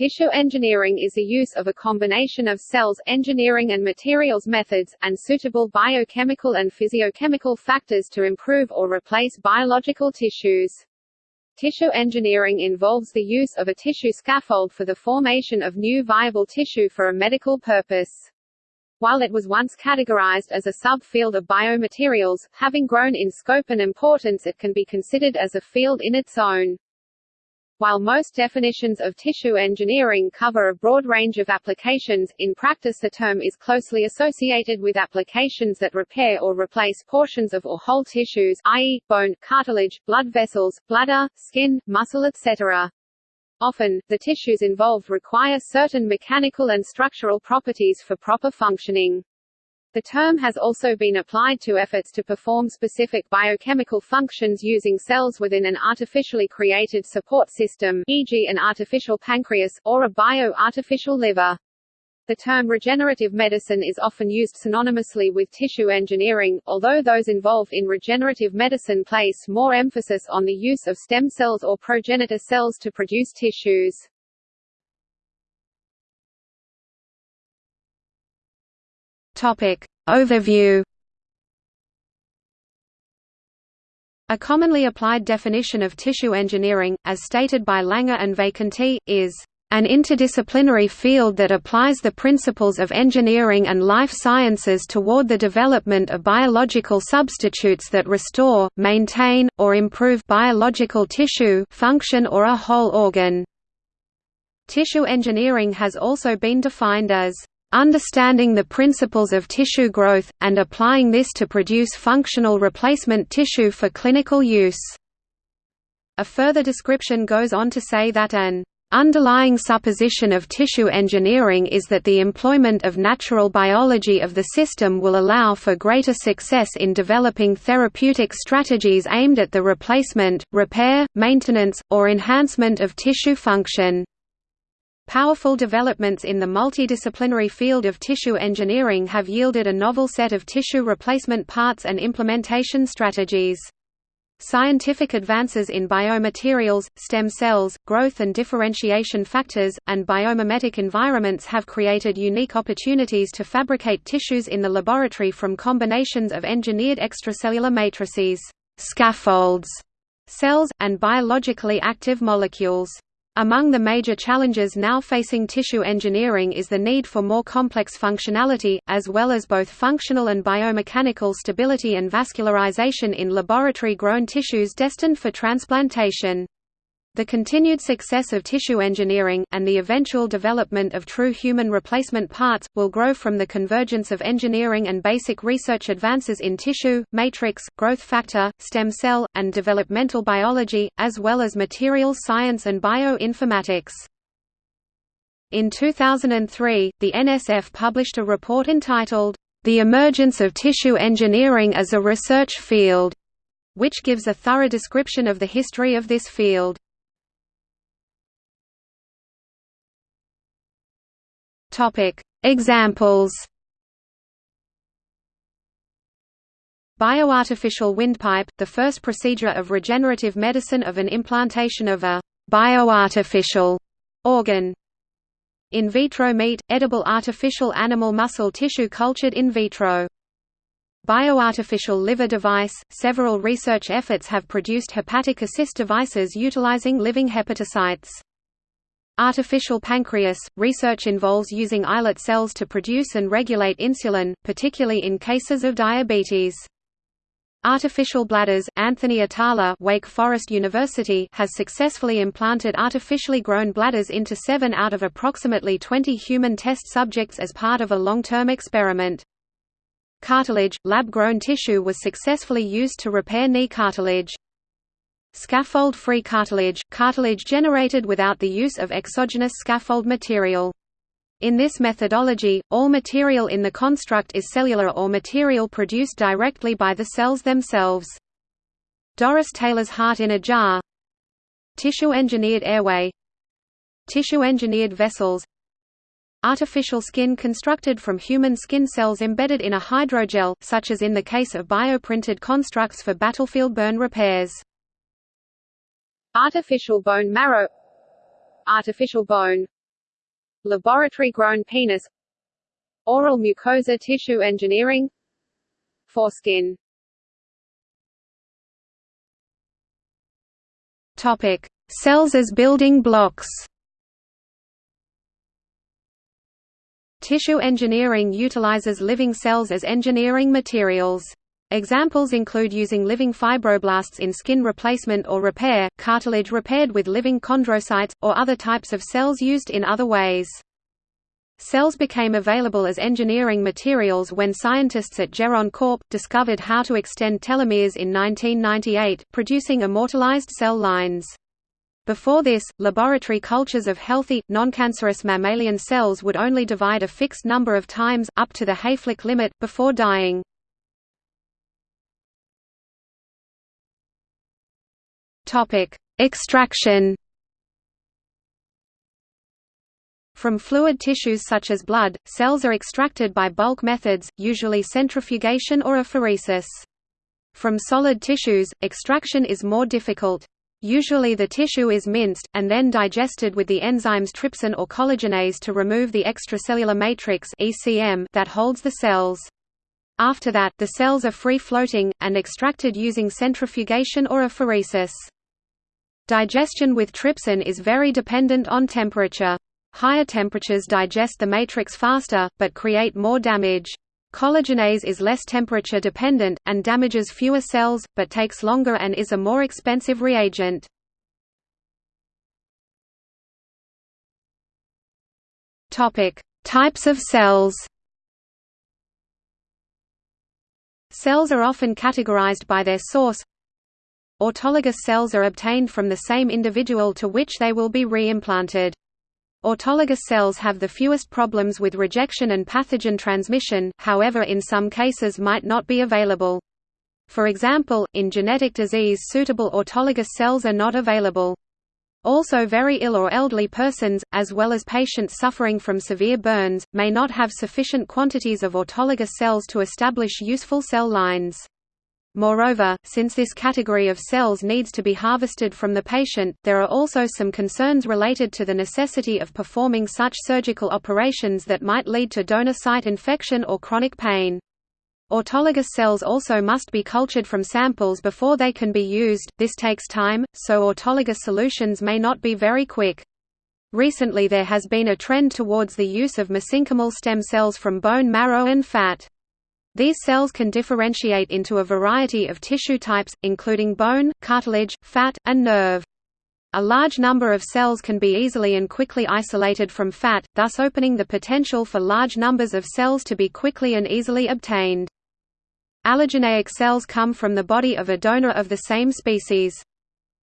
Tissue engineering is the use of a combination of cells, engineering and materials methods, and suitable biochemical and physiochemical factors to improve or replace biological tissues. Tissue engineering involves the use of a tissue scaffold for the formation of new viable tissue for a medical purpose. While it was once categorized as a subfield of biomaterials, having grown in scope and importance it can be considered as a field in its own. While most definitions of tissue engineering cover a broad range of applications, in practice the term is closely associated with applications that repair or replace portions of or whole tissues i.e., bone, cartilage, blood vessels, bladder, skin, muscle etc. Often, the tissues involved require certain mechanical and structural properties for proper functioning. The term has also been applied to efforts to perform specific biochemical functions using cells within an artificially created support system e.g. an artificial pancreas, or a bio-artificial liver. The term regenerative medicine is often used synonymously with tissue engineering, although those involved in regenerative medicine place more emphasis on the use of stem cells or progenitor cells to produce tissues. Topic. Overview A commonly applied definition of tissue engineering, as stated by Langer and Vacanti, is an interdisciplinary field that applies the principles of engineering and life sciences toward the development of biological substitutes that restore, maintain, or improve biological tissue function or a whole organ. Tissue engineering has also been defined as understanding the principles of tissue growth, and applying this to produce functional replacement tissue for clinical use." A further description goes on to say that an Underlying supposition of tissue engineering is that the employment of natural biology of the system will allow for greater success in developing therapeutic strategies aimed at the replacement, repair, maintenance, or enhancement of tissue function. Powerful developments in the multidisciplinary field of tissue engineering have yielded a novel set of tissue replacement parts and implementation strategies. Scientific advances in biomaterials, stem cells, growth and differentiation factors, and biomimetic environments have created unique opportunities to fabricate tissues in the laboratory from combinations of engineered extracellular matrices, scaffolds, cells, and biologically active molecules. Among the major challenges now facing tissue engineering is the need for more complex functionality, as well as both functional and biomechanical stability and vascularization in laboratory-grown tissues destined for transplantation. The continued success of tissue engineering, and the eventual development of true human replacement parts, will grow from the convergence of engineering and basic research advances in tissue, matrix, growth factor, stem cell, and developmental biology, as well as materials science and bioinformatics. In 2003, the NSF published a report entitled, The Emergence of Tissue Engineering as a Research Field, which gives a thorough description of the history of this field. Topic: Examples. Bioartificial windpipe, the first procedure of regenerative medicine of an implantation of a bioartificial organ. In vitro meat, edible artificial animal muscle tissue cultured in vitro. Bioartificial liver device – Several research efforts have produced hepatic assist devices utilizing living hepatocytes. Artificial pancreas – Research involves using islet cells to produce and regulate insulin, particularly in cases of diabetes. Artificial bladders – Anthony Atala Wake Forest University has successfully implanted artificially grown bladders into seven out of approximately 20 human test subjects as part of a long-term experiment. Cartilage – Lab-grown tissue was successfully used to repair knee cartilage. Scaffold-free cartilage – cartilage generated without the use of exogenous scaffold material. In this methodology, all material in the construct is cellular or material produced directly by the cells themselves. Doris Taylor's heart in a jar Tissue-engineered airway Tissue-engineered vessels Artificial skin constructed from human skin cells embedded in a hydrogel, such as in the case of bioprinted constructs for battlefield burn repairs Artificial bone marrow. Artificial bone. Laboratory-grown penis. Oral mucosa tissue engineering. Foreskin. Topic: Cells as building blocks. Tissue engineering utilizes living cells as engineering materials. Examples include using living fibroblasts in skin replacement or repair, cartilage repaired with living chondrocytes, or other types of cells used in other ways. Cells became available as engineering materials when scientists at Geron Corp. discovered how to extend telomeres in 1998, producing immortalized cell lines. Before this, laboratory cultures of healthy, noncancerous mammalian cells would only divide a fixed number of times up to the Hayflick limit, before dying. Extraction From fluid tissues such as blood, cells are extracted by bulk methods, usually centrifugation or apheresis. From solid tissues, extraction is more difficult. Usually the tissue is minced, and then digested with the enzymes trypsin or collagenase to remove the extracellular matrix that holds the cells. After that, the cells are free-floating, and extracted using centrifugation or apheresis. Digestion with trypsin is very dependent on temperature. Higher temperatures digest the matrix faster, but create more damage. Collagenase is less temperature dependent, and damages fewer cells, but takes longer and is a more expensive reagent. Types of cells Cells are often categorized by their source, Autologous cells are obtained from the same individual to which they will be reimplanted. Autologous cells have the fewest problems with rejection and pathogen transmission, however in some cases might not be available. For example, in genetic disease suitable autologous cells are not available. Also very ill or elderly persons, as well as patients suffering from severe burns, may not have sufficient quantities of autologous cells to establish useful cell lines. Moreover, since this category of cells needs to be harvested from the patient, there are also some concerns related to the necessity of performing such surgical operations that might lead to donor site infection or chronic pain. Autologous cells also must be cultured from samples before they can be used, this takes time, so autologous solutions may not be very quick. Recently there has been a trend towards the use of mesenchymal stem cells from bone marrow and fat. These cells can differentiate into a variety of tissue types, including bone, cartilage, fat, and nerve. A large number of cells can be easily and quickly isolated from fat, thus opening the potential for large numbers of cells to be quickly and easily obtained. Allogeneic cells come from the body of a donor of the same species.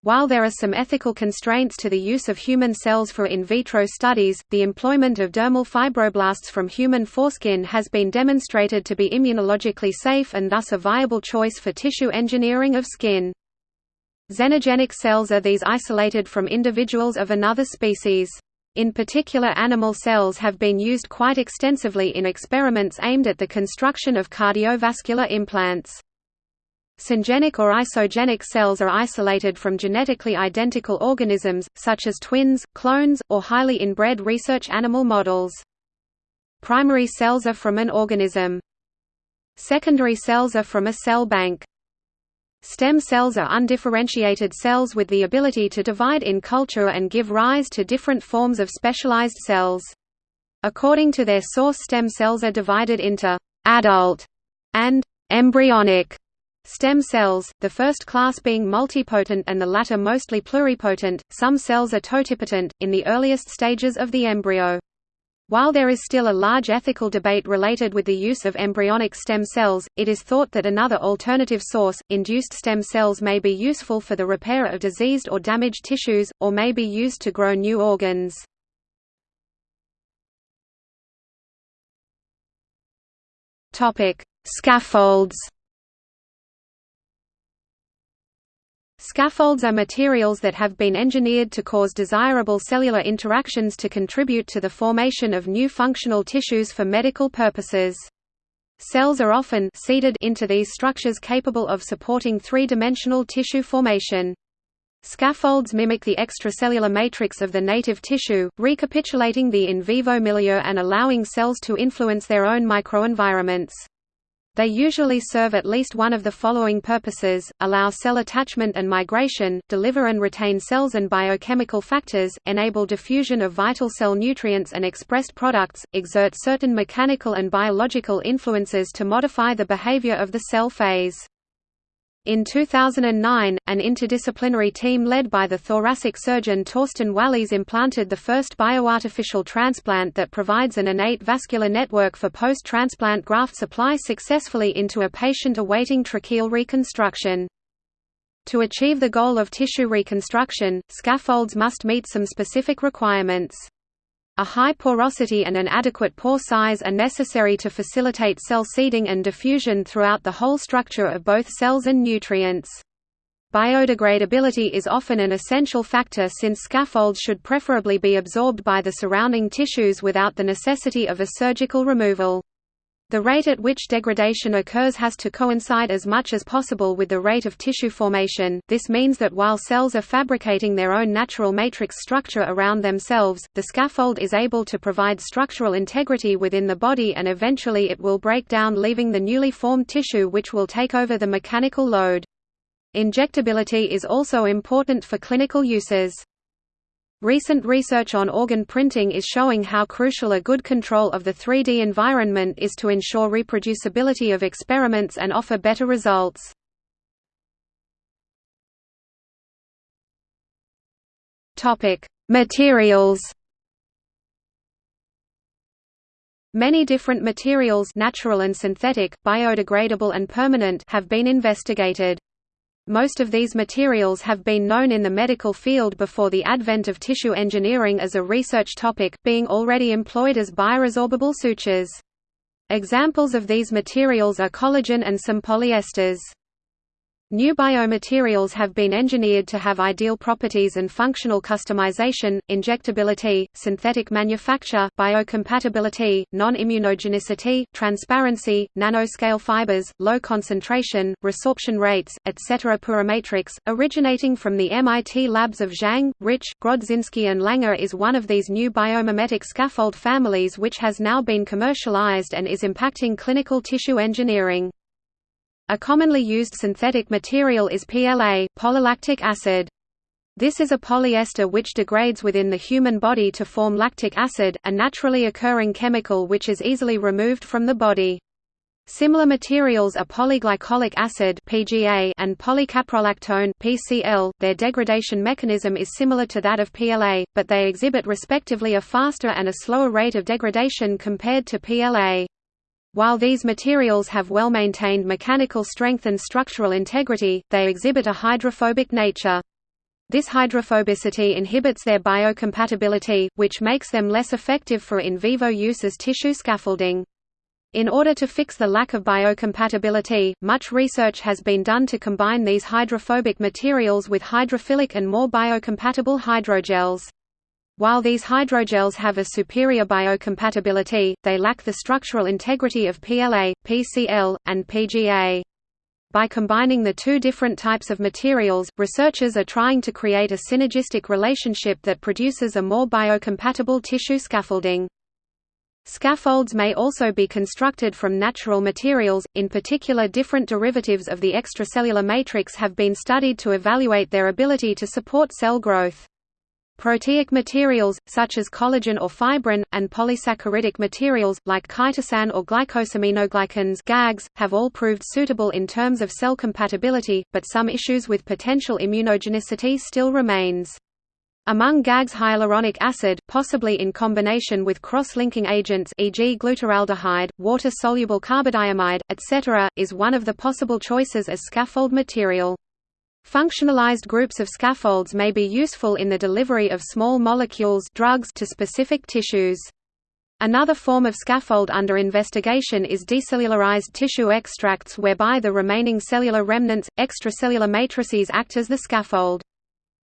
While there are some ethical constraints to the use of human cells for in vitro studies, the employment of dermal fibroblasts from human foreskin has been demonstrated to be immunologically safe and thus a viable choice for tissue engineering of skin. Xenogenic cells are these isolated from individuals of another species. In particular animal cells have been used quite extensively in experiments aimed at the construction of cardiovascular implants. Syngenic or isogenic cells are isolated from genetically identical organisms, such as twins, clones, or highly inbred research animal models. Primary cells are from an organism. Secondary cells are from a cell bank. Stem cells are undifferentiated cells with the ability to divide in culture and give rise to different forms of specialized cells. According to their source stem cells are divided into «adult» and «embryonic» Stem cells, the first class being multipotent and the latter mostly pluripotent, some cells are totipotent, in the earliest stages of the embryo. While there is still a large ethical debate related with the use of embryonic stem cells, it is thought that another alternative source, induced stem cells may be useful for the repair of diseased or damaged tissues, or may be used to grow new organs. Scaffolds Scaffolds are materials that have been engineered to cause desirable cellular interactions to contribute to the formation of new functional tissues for medical purposes. Cells are often seeded into these structures capable of supporting three-dimensional tissue formation. Scaffolds mimic the extracellular matrix of the native tissue, recapitulating the in vivo milieu and allowing cells to influence their own microenvironments. They usually serve at least one of the following purposes, allow cell attachment and migration, deliver and retain cells and biochemical factors, enable diffusion of vital cell nutrients and expressed products, exert certain mechanical and biological influences to modify the behavior of the cell phase. In 2009, an interdisciplinary team led by the thoracic surgeon Thorsten Walles implanted the first bioartificial transplant that provides an innate vascular network for post-transplant graft supply successfully into a patient awaiting tracheal reconstruction. To achieve the goal of tissue reconstruction, scaffolds must meet some specific requirements. A high porosity and an adequate pore size are necessary to facilitate cell seeding and diffusion throughout the whole structure of both cells and nutrients. Biodegradability is often an essential factor since scaffolds should preferably be absorbed by the surrounding tissues without the necessity of a surgical removal. The rate at which degradation occurs has to coincide as much as possible with the rate of tissue formation, this means that while cells are fabricating their own natural matrix structure around themselves, the scaffold is able to provide structural integrity within the body and eventually it will break down leaving the newly formed tissue which will take over the mechanical load. Injectability is also important for clinical uses. Recent research on organ printing is showing how crucial a good control of the 3D environment is to ensure reproducibility of experiments and offer better results. Materials Many different materials natural and synthetic, biodegradable and permanent have been investigated. Most of these materials have been known in the medical field before the advent of tissue engineering as a research topic, being already employed as bioresorbable sutures. Examples of these materials are collagen and some polyesters. New biomaterials have been engineered to have ideal properties and functional customization, injectability, synthetic manufacture, biocompatibility, non-immunogenicity, transparency, nanoscale fibers, low concentration, resorption rates, etc. PuraMatrix, originating from the MIT labs of Zhang, Rich, Grodzinski and Langer is one of these new biomimetic scaffold families which has now been commercialized and is impacting clinical tissue engineering. A commonly used synthetic material is PLA, polylactic acid. This is a polyester which degrades within the human body to form lactic acid, a naturally occurring chemical which is easily removed from the body. Similar materials are polyglycolic acid (PGA) and polycaprolactone (PCl). Their degradation mechanism is similar to that of PLA, but they exhibit respectively a faster and a slower rate of degradation compared to PLA. While these materials have well-maintained mechanical strength and structural integrity, they exhibit a hydrophobic nature. This hydrophobicity inhibits their biocompatibility, which makes them less effective for in vivo use as tissue scaffolding. In order to fix the lack of biocompatibility, much research has been done to combine these hydrophobic materials with hydrophilic and more biocompatible hydrogels. While these hydrogels have a superior biocompatibility, they lack the structural integrity of PLA, PCl, and PGA. By combining the two different types of materials, researchers are trying to create a synergistic relationship that produces a more biocompatible tissue scaffolding. Scaffolds may also be constructed from natural materials, in particular different derivatives of the extracellular matrix have been studied to evaluate their ability to support cell growth. Proteic materials, such as collagen or fibrin, and polysaccharidic materials, like chitosan or glycosaminoglycans GAGs, have all proved suitable in terms of cell compatibility, but some issues with potential immunogenicity still remains. Among GAGs hyaluronic acid, possibly in combination with cross-linking agents e.g. glutaraldehyde, water-soluble carbodiamide, etc., is one of the possible choices as scaffold material. Functionalized groups of scaffolds may be useful in the delivery of small molecules drugs to specific tissues. Another form of scaffold under investigation is decellularized tissue extracts whereby the remaining cellular remnants, extracellular matrices act as the scaffold.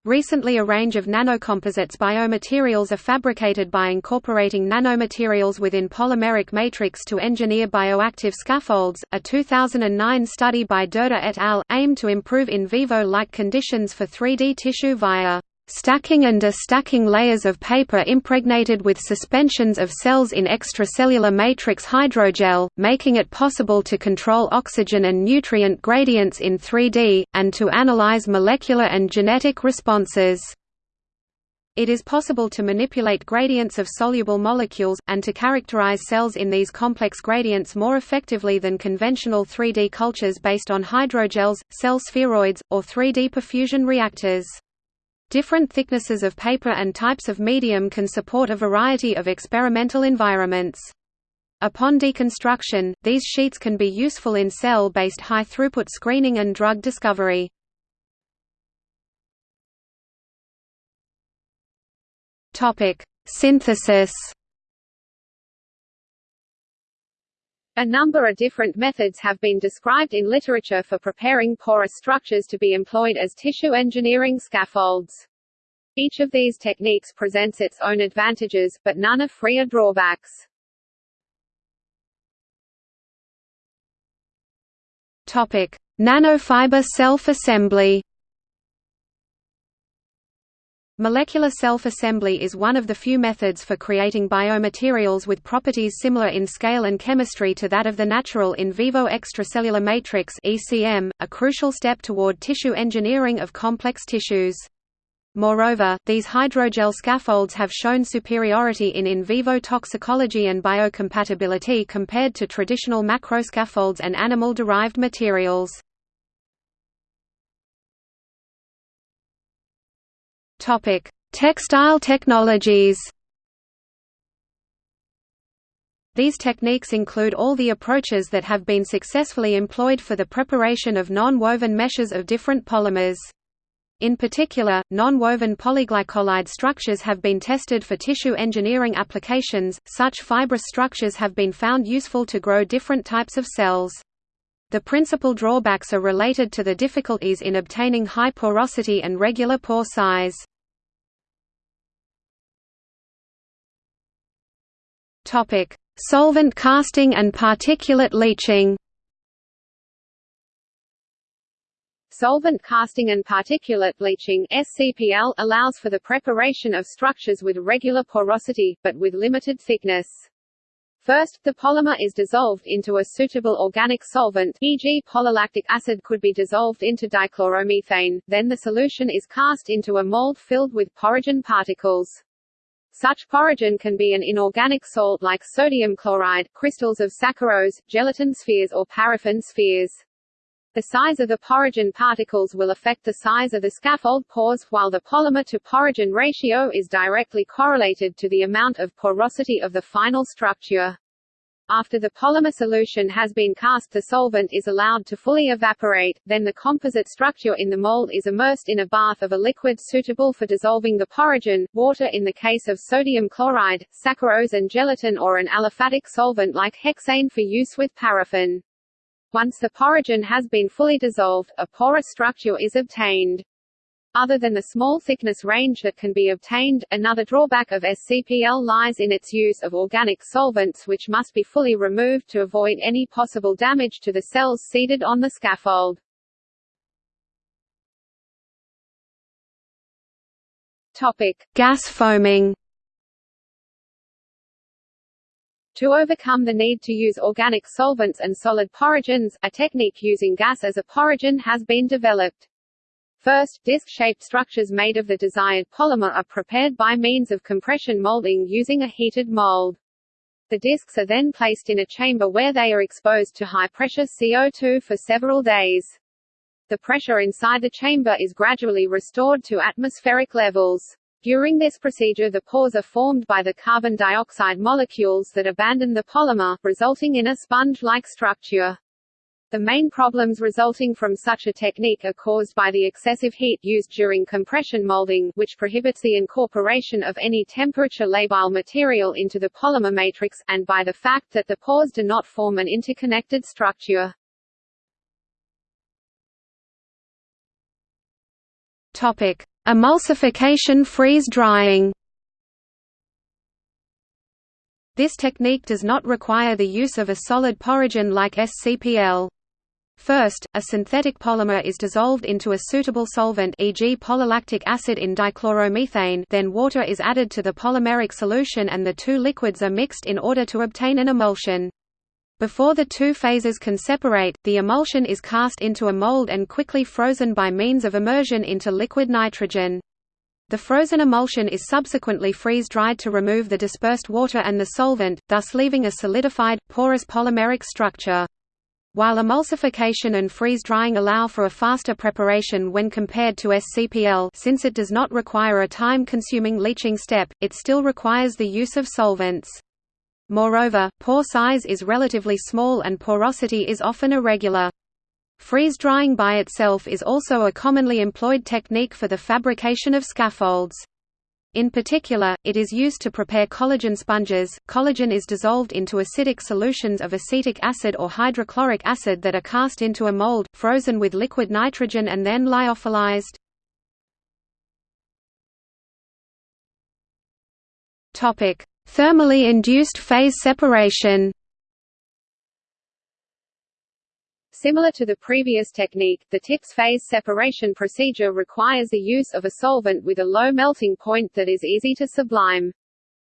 Recently a range of nanocomposites biomaterials are fabricated by incorporating nanomaterials within polymeric matrix to engineer bioactive scaffolds. A 2009 study by Derda et al. aimed to improve in vivo-like conditions for 3D tissue via stacking and destacking layers of paper impregnated with suspensions of cells in extracellular matrix hydrogel, making it possible to control oxygen and nutrient gradients in 3D, and to analyze molecular and genetic responses. It is possible to manipulate gradients of soluble molecules, and to characterize cells in these complex gradients more effectively than conventional 3D cultures based on hydrogels, cell spheroids, or 3D perfusion reactors. Different thicknesses of paper and types of medium can support a variety of experimental environments. Upon deconstruction, these sheets can be useful in cell-based high-throughput screening and drug discovery. Synthesis A number of different methods have been described in literature for preparing porous structures to be employed as tissue engineering scaffolds. Each of these techniques presents its own advantages, but none are free of drawbacks. Topic: Nanofiber self-assembly. Molecular self-assembly is one of the few methods for creating biomaterials with properties similar in scale and chemistry to that of the natural in vivo extracellular matrix (ECM), a crucial step toward tissue engineering of complex tissues. Moreover, these hydrogel scaffolds have shown superiority in in vivo toxicology and biocompatibility compared to traditional macroscaffolds and animal-derived materials. Topic: Textile technologies. These techniques include all the approaches that have been successfully employed for the preparation of non-woven meshes of different polymers. In particular, non-woven polyglycolide structures have been tested for tissue engineering applications. Such fibrous structures have been found useful to grow different types of cells. The principal drawbacks are related to the difficulties in obtaining high porosity and regular pore size. Solvent casting and particulate leaching. Solvent casting and particulate leaching SCPL allows for the preparation of structures with regular porosity, but with limited thickness. First, the polymer is dissolved into a suitable organic solvent e.g. polylactic acid could be dissolved into dichloromethane, then the solution is cast into a mold filled with porogen particles. Such porogen can be an inorganic salt like sodium chloride, crystals of saccharose, gelatin spheres or paraffin spheres. The size of the porogen particles will affect the size of the scaffold pores, while the polymer-to-porogen ratio is directly correlated to the amount of porosity of the final structure. After the polymer solution has been cast the solvent is allowed to fully evaporate, then the composite structure in the mold is immersed in a bath of a liquid suitable for dissolving the porogen, water in the case of sodium chloride, saccharose and gelatin or an aliphatic solvent like hexane for use with paraffin. Once the porogen has been fully dissolved, a porous structure is obtained. Other than the small thickness range that can be obtained, another drawback of SCPL lies in its use of organic solvents which must be fully removed to avoid any possible damage to the cells seeded on the scaffold. Topic: Gas foaming. To overcome the need to use organic solvents and solid porogens, a technique using gas as a porogen has been developed. First, disc-shaped structures made of the desired polymer are prepared by means of compression molding using a heated mold. The discs are then placed in a chamber where they are exposed to high-pressure CO2 for several days. The pressure inside the chamber is gradually restored to atmospheric levels. During this procedure the pores are formed by the carbon dioxide molecules that abandon the polymer, resulting in a sponge-like structure. The main problems resulting from such a technique are caused by the excessive heat used during compression molding, which prohibits the incorporation of any temperature labile material into the polymer matrix, and by the fact that the pores do not form an interconnected structure. Topic: Emulsification freeze drying This technique does not require the use of a solid porogen like SCPL. First, a synthetic polymer is dissolved into a suitable solvent e.g. polylactic acid in dichloromethane then water is added to the polymeric solution and the two liquids are mixed in order to obtain an emulsion. Before the two phases can separate, the emulsion is cast into a mold and quickly frozen by means of immersion into liquid nitrogen. The frozen emulsion is subsequently freeze-dried to remove the dispersed water and the solvent, thus leaving a solidified, porous polymeric structure. While emulsification and freeze-drying allow for a faster preparation when compared to SCPL since it does not require a time-consuming leaching step, it still requires the use of solvents. Moreover, pore size is relatively small and porosity is often irregular. Freeze-drying by itself is also a commonly employed technique for the fabrication of scaffolds. In particular, it is used to prepare collagen sponges. Collagen is dissolved into acidic solutions of acetic acid or hydrochloric acid that are cast into a mold, frozen with liquid nitrogen and then lyophilized. Topic: Thermally induced phase separation. Similar to the previous technique, the TIPS phase separation procedure requires the use of a solvent with a low melting point that is easy to sublime.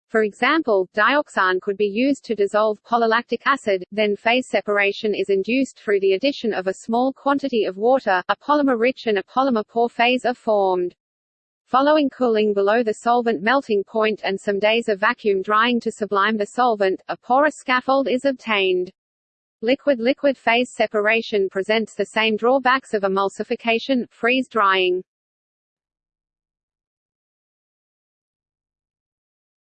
For example, dioxane could be used to dissolve polylactic acid, then phase separation is induced through the addition of a small quantity of water, a polymer-rich and a polymer-poor phase are formed. Following cooling below the solvent melting point and some days of vacuum drying to sublime the solvent, a porous scaffold is obtained. Liquid-liquid phase separation presents the same drawbacks of emulsification, freeze-drying.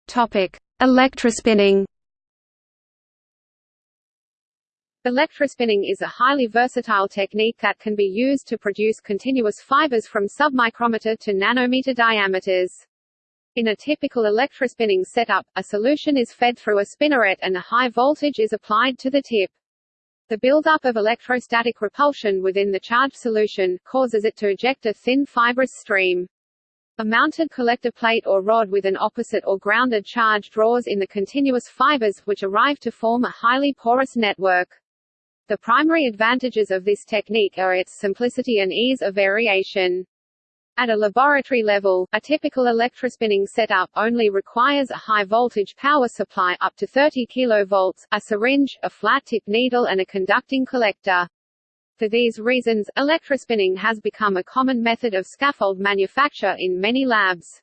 Topic: Electrospinning. Electrospinning is a highly versatile technique that can be used to produce continuous fibers from submicrometer to nanometer diameters. In a typical electrospinning setup, a solution is fed through a spinneret and a high voltage is applied to the tip. The buildup of electrostatic repulsion within the charged solution, causes it to eject a thin fibrous stream. A mounted collector plate or rod with an opposite or grounded charge draws in the continuous fibers, which arrive to form a highly porous network. The primary advantages of this technique are its simplicity and ease of variation. At a laboratory level, a typical electrospinning setup only requires a high-voltage power supply up to 30 kV, a syringe, a flat-tip needle and a conducting collector. For these reasons, electrospinning has become a common method of scaffold manufacture in many labs.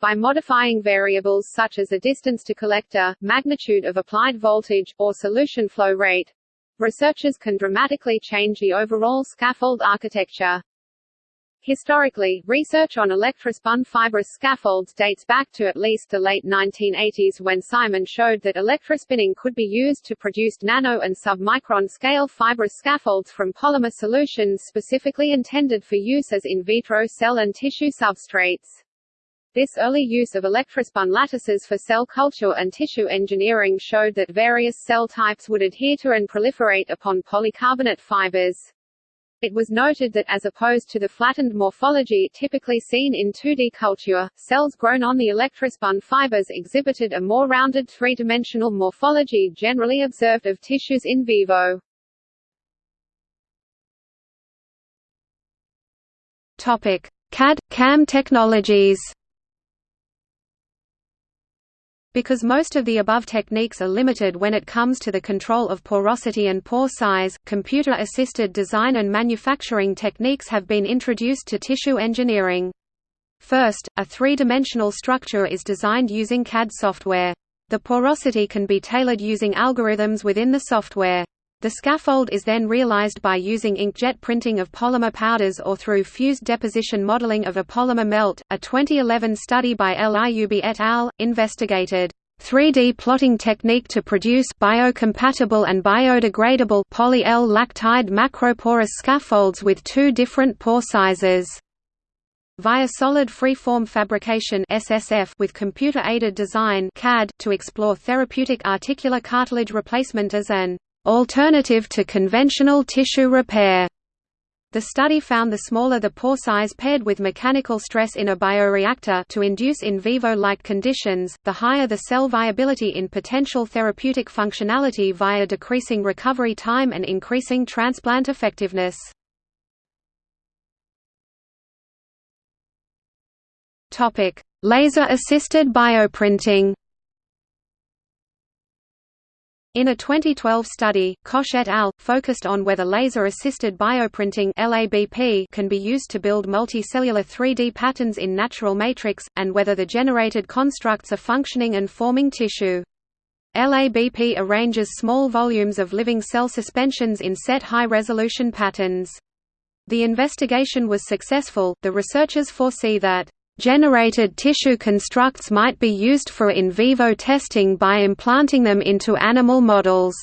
By modifying variables such as the distance to collector, magnitude of applied voltage, or solution flow rate, researchers can dramatically change the overall scaffold architecture. Historically, research on electrospun fibrous scaffolds dates back to at least the late 1980s when Simon showed that electrospinning could be used to produce nano and submicron scale fibrous scaffolds from polymer solutions specifically intended for use as in vitro cell and tissue substrates. This early use of electrospun lattices for cell culture and tissue engineering showed that various cell types would adhere to and proliferate upon polycarbonate fibers. It was noted that as opposed to the flattened morphology typically seen in 2D culture, cells grown on the electrospun fibers exhibited a more rounded three-dimensional morphology generally observed of tissues in vivo. Topic: CAD/CAM technologies. Because most of the above techniques are limited when it comes to the control of porosity and pore size, computer-assisted design and manufacturing techniques have been introduced to tissue engineering. First, a three-dimensional structure is designed using CAD software. The porosity can be tailored using algorithms within the software. The scaffold is then realized by using inkjet printing of polymer powders or through fused deposition modeling of a polymer melt. A 2011 study by Liub et al. investigated 3D plotting technique to produce biocompatible and biodegradable poly-L lactide macroporous scaffolds with two different pore sizes. Via solid freeform fabrication SSF with computer-aided design CAD to explore therapeutic articular cartilage replacement as an alternative to conventional tissue repair. The study found the smaller the pore size paired with mechanical stress in a bioreactor to induce in vivo-like conditions, the higher the cell viability in potential therapeutic functionality via decreasing recovery time and increasing transplant effectiveness. Laser-assisted bioprinting in a 2012 study, Koch et al. focused on whether laser-assisted bioprinting (LABP) can be used to build multicellular 3D patterns in natural matrix, and whether the generated constructs are functioning and forming tissue. LABP arranges small volumes of living cell suspensions in set high-resolution patterns. The investigation was successful. The researchers foresee that Generated tissue constructs might be used for in vivo testing by implanting them into animal models.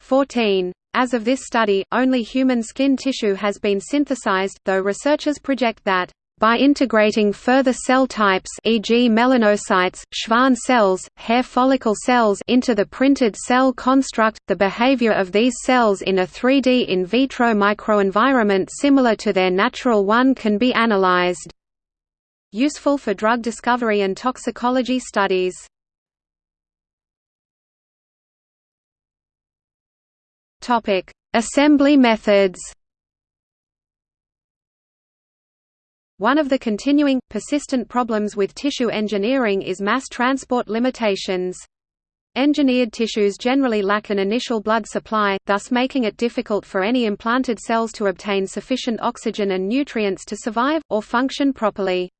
14. As of this study, only human skin tissue has been synthesized, though researchers project that by integrating further cell types e.g. melanocytes, Schwann cells, hair follicle cells into the printed cell construct, the behavior of these cells in a 3D in vitro microenvironment similar to their natural one can be analyzed useful for drug discovery and toxicology studies. Topic: Assembly methods. One of the continuing, persistent problems with tissue engineering is mass transport limitations. Engineered tissues generally lack an initial blood supply, thus making it difficult for any implanted cells to obtain sufficient oxygen and nutrients to survive, or function properly.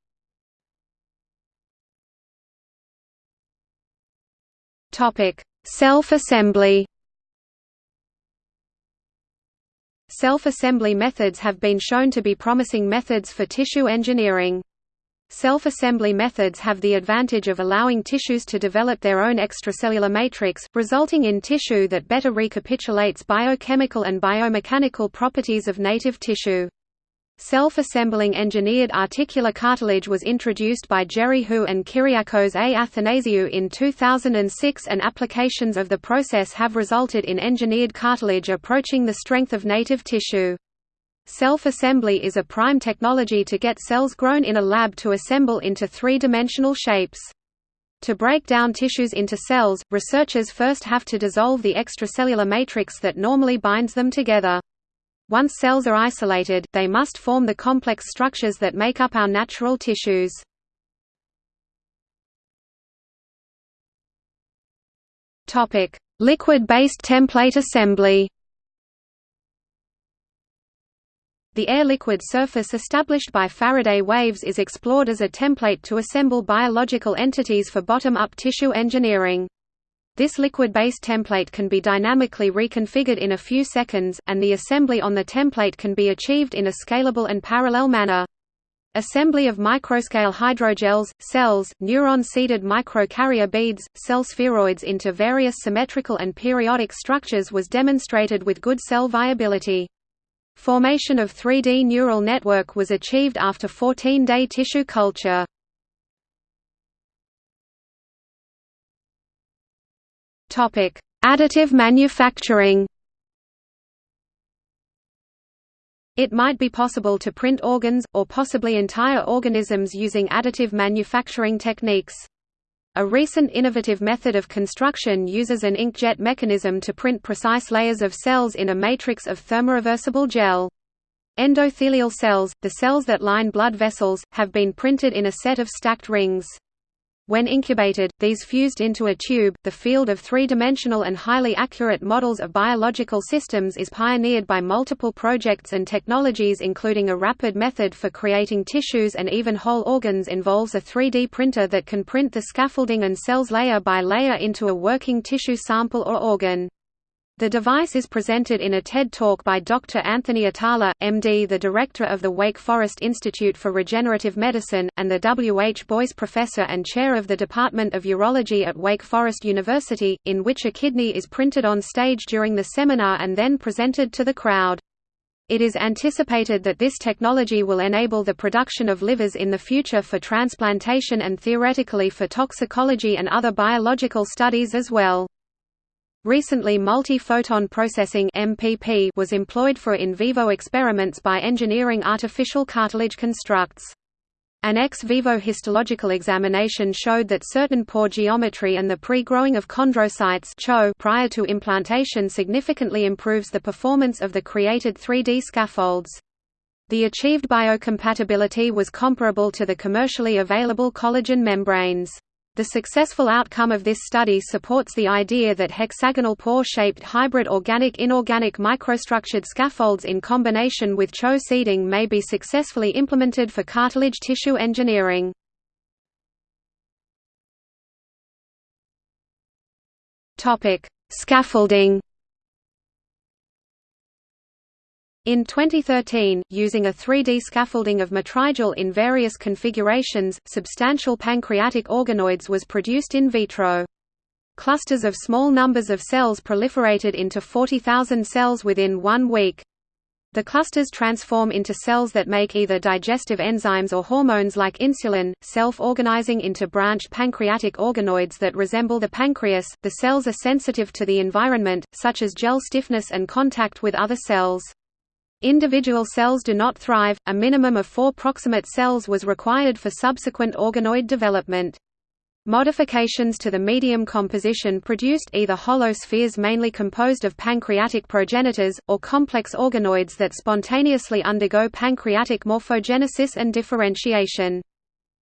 Topic: Self-assembly. Self-assembly methods have been shown to be promising methods for tissue engineering. Self-assembly methods have the advantage of allowing tissues to develop their own extracellular matrix, resulting in tissue that better recapitulates biochemical and biomechanical properties of native tissue. Self-assembling engineered articular cartilage was introduced by Jerry Hu and Kyriakos A. Athanasiou in 2006 and applications of the process have resulted in engineered cartilage approaching the strength of native tissue. Self-assembly is a prime technology to get cells grown in a lab to assemble into three-dimensional shapes. To break down tissues into cells, researchers first have to dissolve the extracellular matrix that normally binds them together. Once cells are isolated, they must form the complex structures that make up our natural tissues. Liquid-based template assembly The air-liquid surface established by Faraday waves is explored as a template to assemble biological entities for bottom-up tissue engineering. This liquid-based template can be dynamically reconfigured in a few seconds, and the assembly on the template can be achieved in a scalable and parallel manner. Assembly of microscale hydrogels, cells, neuron-seeded microcarrier beads, cell spheroids into various symmetrical and periodic structures was demonstrated with good cell viability. Formation of 3D neural network was achieved after 14-day tissue culture. Topic: Additive manufacturing. It might be possible to print organs, or possibly entire organisms using additive manufacturing techniques. A recent innovative method of construction uses an inkjet mechanism to print precise layers of cells in a matrix of thermoreversible gel. Endothelial cells, the cells that line blood vessels, have been printed in a set of stacked rings. When incubated, these fused into a tube. The field of three-dimensional and highly accurate models of biological systems is pioneered by multiple projects and technologies including a rapid method for creating tissues and even whole organs involves a 3D printer that can print the scaffolding and cells layer by layer into a working tissue sample or organ. The device is presented in a TED Talk by Dr. Anthony Atala, MD the director of the Wake Forest Institute for Regenerative Medicine, and the W. H. Boyce Professor and Chair of the Department of Urology at Wake Forest University, in which a kidney is printed on stage during the seminar and then presented to the crowd. It is anticipated that this technology will enable the production of livers in the future for transplantation and theoretically for toxicology and other biological studies as well. Recently multi-photon processing MPP was employed for in vivo experiments by engineering artificial cartilage constructs. An ex vivo histological examination showed that certain pore geometry and the pre-growing of chondrocytes prior to implantation significantly improves the performance of the created 3D scaffolds. The achieved biocompatibility was comparable to the commercially available collagen membranes. The successful outcome of this study supports the idea that hexagonal pore-shaped hybrid organic-inorganic microstructured scaffolds in combination with CHO seeding may be successfully implemented for cartilage tissue engineering. Scaffolding In 2013, using a 3D scaffolding of matrigel in various configurations, substantial pancreatic organoids was produced in vitro. Clusters of small numbers of cells proliferated into 40,000 cells within one week. The clusters transform into cells that make either digestive enzymes or hormones like insulin, self-organizing into branched pancreatic organoids that resemble the pancreas. The cells are sensitive to the environment, such as gel stiffness and contact with other cells. Individual cells do not thrive, a minimum of four proximate cells was required for subsequent organoid development. Modifications to the medium composition produced either hollow spheres mainly composed of pancreatic progenitors, or complex organoids that spontaneously undergo pancreatic morphogenesis and differentiation.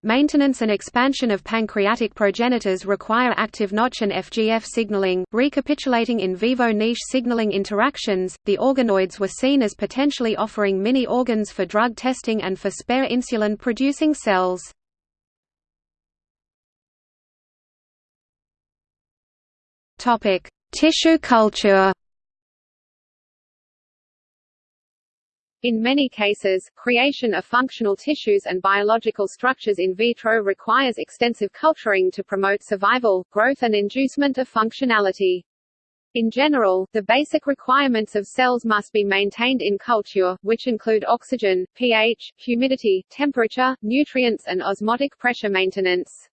Maintenance and expansion of pancreatic progenitors require active Notch and FGF signaling. Recapitulating in vivo niche signaling interactions, the organoids were seen as potentially offering mini organs for drug testing and for spare insulin producing cells. Topic: Tissue culture. In many cases, creation of functional tissues and biological structures in vitro requires extensive culturing to promote survival, growth and inducement of functionality. In general, the basic requirements of cells must be maintained in culture, which include oxygen, pH, humidity, temperature, nutrients and osmotic pressure maintenance.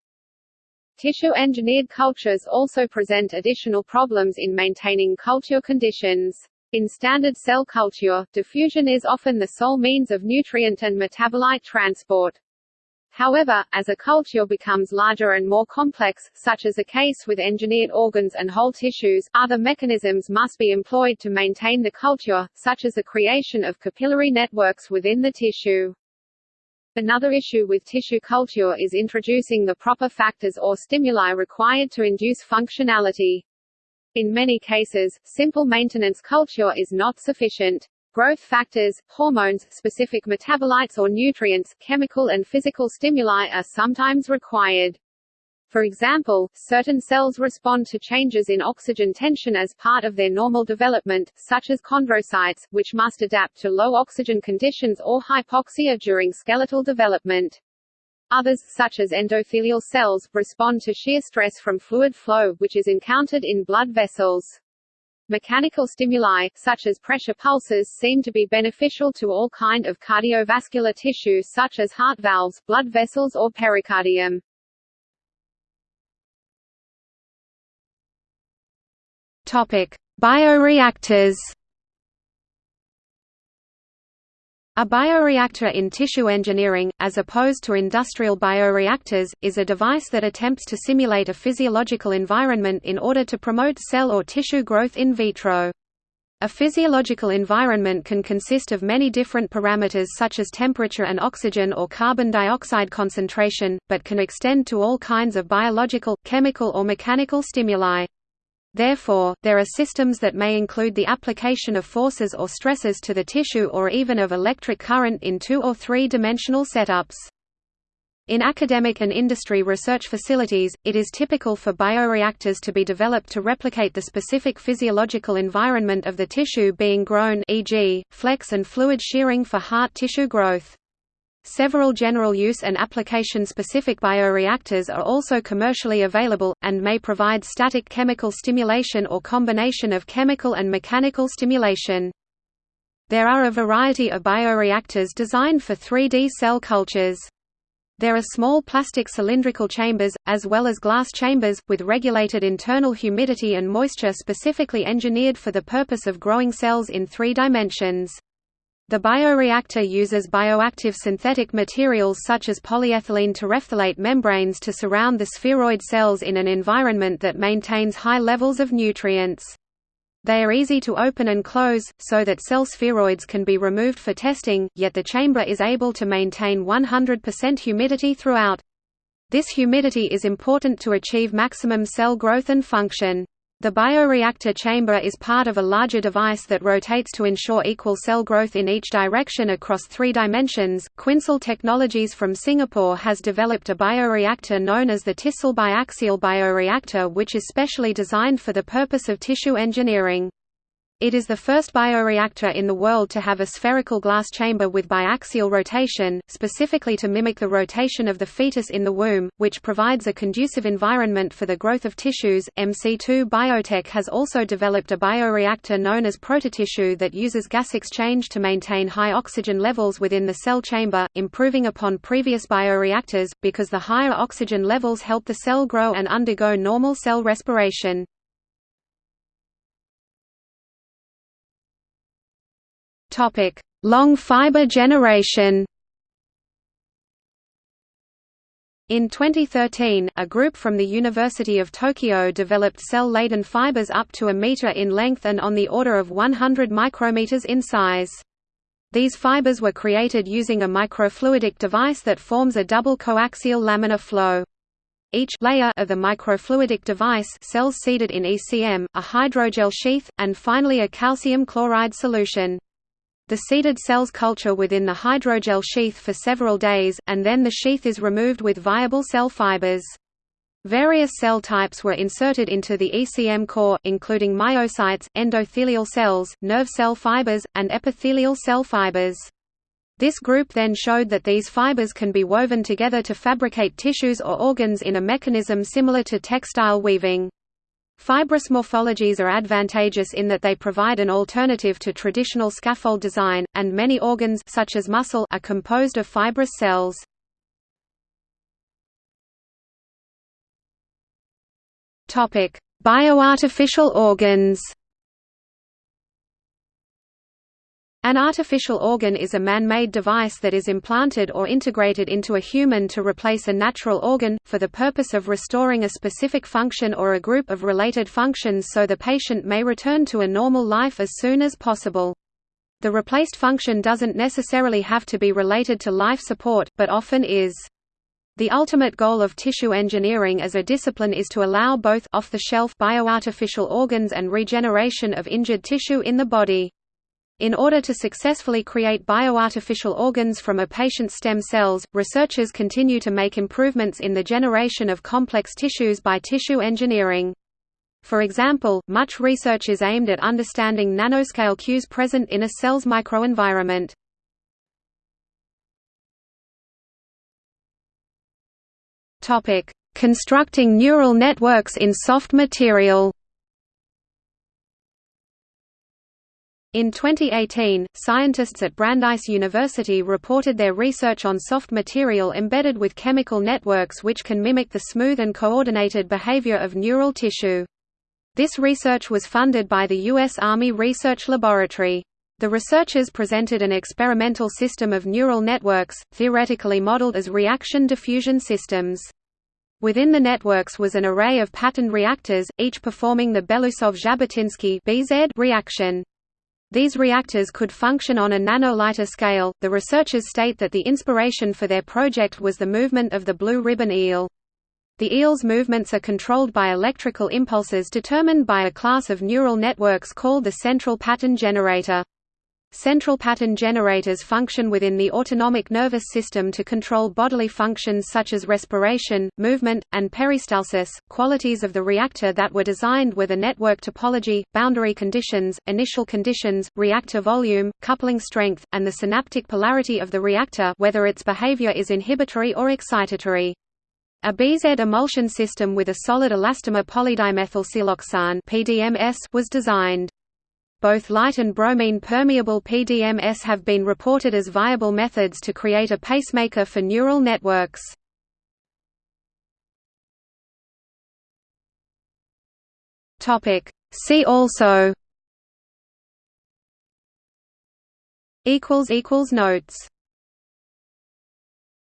Tissue-engineered cultures also present additional problems in maintaining culture conditions. In standard cell culture, diffusion is often the sole means of nutrient and metabolite transport. However, as a culture becomes larger and more complex, such as the case with engineered organs and whole tissues, other mechanisms must be employed to maintain the culture, such as the creation of capillary networks within the tissue. Another issue with tissue culture is introducing the proper factors or stimuli required to induce functionality. In many cases, simple maintenance culture is not sufficient. Growth factors, hormones, specific metabolites or nutrients, chemical and physical stimuli are sometimes required. For example, certain cells respond to changes in oxygen tension as part of their normal development, such as chondrocytes, which must adapt to low oxygen conditions or hypoxia during skeletal development. Others, such as endothelial cells, respond to shear stress from fluid flow, which is encountered in blood vessels. Mechanical stimuli, such as pressure pulses seem to be beneficial to all kind of cardiovascular tissue such as heart valves, blood vessels or pericardium. Topic: Bioreactors A bioreactor in tissue engineering, as opposed to industrial bioreactors, is a device that attempts to simulate a physiological environment in order to promote cell or tissue growth in vitro. A physiological environment can consist of many different parameters such as temperature and oxygen or carbon dioxide concentration, but can extend to all kinds of biological, chemical or mechanical stimuli. Therefore, there are systems that may include the application of forces or stresses to the tissue or even of electric current in two- or three-dimensional setups. In academic and industry research facilities, it is typical for bioreactors to be developed to replicate the specific physiological environment of the tissue being grown e.g., flex and fluid shearing for heart tissue growth. Several general use and application-specific bioreactors are also commercially available, and may provide static chemical stimulation or combination of chemical and mechanical stimulation. There are a variety of bioreactors designed for 3D cell cultures. There are small plastic cylindrical chambers, as well as glass chambers, with regulated internal humidity and moisture specifically engineered for the purpose of growing cells in three dimensions. The bioreactor uses bioactive synthetic materials such as polyethylene terephthalate membranes to surround the spheroid cells in an environment that maintains high levels of nutrients. They are easy to open and close, so that cell spheroids can be removed for testing, yet the chamber is able to maintain 100% humidity throughout. This humidity is important to achieve maximum cell growth and function. The bioreactor chamber is part of a larger device that rotates to ensure equal cell growth in each direction across three dimensions. Quinxell Technologies from Singapore has developed a bioreactor known as the TisXell biaxial bioreactor which is specially designed for the purpose of tissue engineering. It is the first bioreactor in the world to have a spherical glass chamber with biaxial rotation, specifically to mimic the rotation of the fetus in the womb, which provides a conducive environment for the growth of tissues. MC2 Biotek has also developed a bioreactor known as prototissue that uses gas exchange to maintain high oxygen levels within the cell chamber, improving upon previous bioreactors, because the higher oxygen levels help the cell grow and undergo normal cell respiration. Topic: Long fiber generation. In 2013, a group from the University of Tokyo developed cell-laden fibers up to a meter in length and on the order of 100 micrometers in size. These fibers were created using a microfluidic device that forms a double coaxial laminar flow. Each layer of the microfluidic device cells seeded in ECM, a hydrogel sheath, and finally a calcium chloride solution. The seeded cells culture within the hydrogel sheath for several days, and then the sheath is removed with viable cell fibers. Various cell types were inserted into the ECM core, including myocytes, endothelial cells, nerve cell fibers, and epithelial cell fibers. This group then showed that these fibers can be woven together to fabricate tissues or organs in a mechanism similar to textile weaving. Fibrous morphologies are advantageous in that they provide an alternative to traditional scaffold design, and many organs such as muscle are composed of fibrous cells. Bioartificial organs. An artificial organ is a man-made device that is implanted or integrated into a human to replace a natural organ, for the purpose of restoring a specific function or a group of related functions so the patient may return to a normal life as soon as possible. The replaced function doesn't necessarily have to be related to life support, but often is. The ultimate goal of tissue engineering as a discipline is to allow both off-the-shelf bioartificial organs and regeneration of injured tissue in the body. In order to successfully create bioartificial organs from a patient's stem cells, researchers continue to make improvements in the generation of complex tissues by tissue engineering. For example, much research is aimed at understanding nanoscale cues present in a cell's microenvironment. Constructing neural networks in soft material In 2018, scientists at Brandeis University reported their research on soft material embedded with chemical networks which can mimic the smooth and coordinated behavior of neural tissue. This research was funded by the U.S. Army Research Laboratory. The researchers presented an experimental system of neural networks, theoretically modeled as reaction diffusion systems. Within the networks was an array of patterned reactors, each performing the Belousov-Zhabotinsky reaction. These reactors could function on a nanoliter scale. The researchers state that the inspiration for their project was the movement of the blue ribbon eel. The eel's movements are controlled by electrical impulses determined by a class of neural networks called the central pattern generator. Central pattern generators function within the autonomic nervous system to control bodily functions such as respiration, movement, and peristalsis. Qualities of the reactor that were designed were the network topology, boundary conditions, initial conditions, reactor volume, coupling strength, and the synaptic polarity of the reactor whether its behavior is inhibitory or excitatory. A BZ emulsion system with a solid elastomer polydimethylsiloxane was designed. Both light and bromine permeable PDMS have been reported as viable methods to create a pacemaker for neural networks. See also notes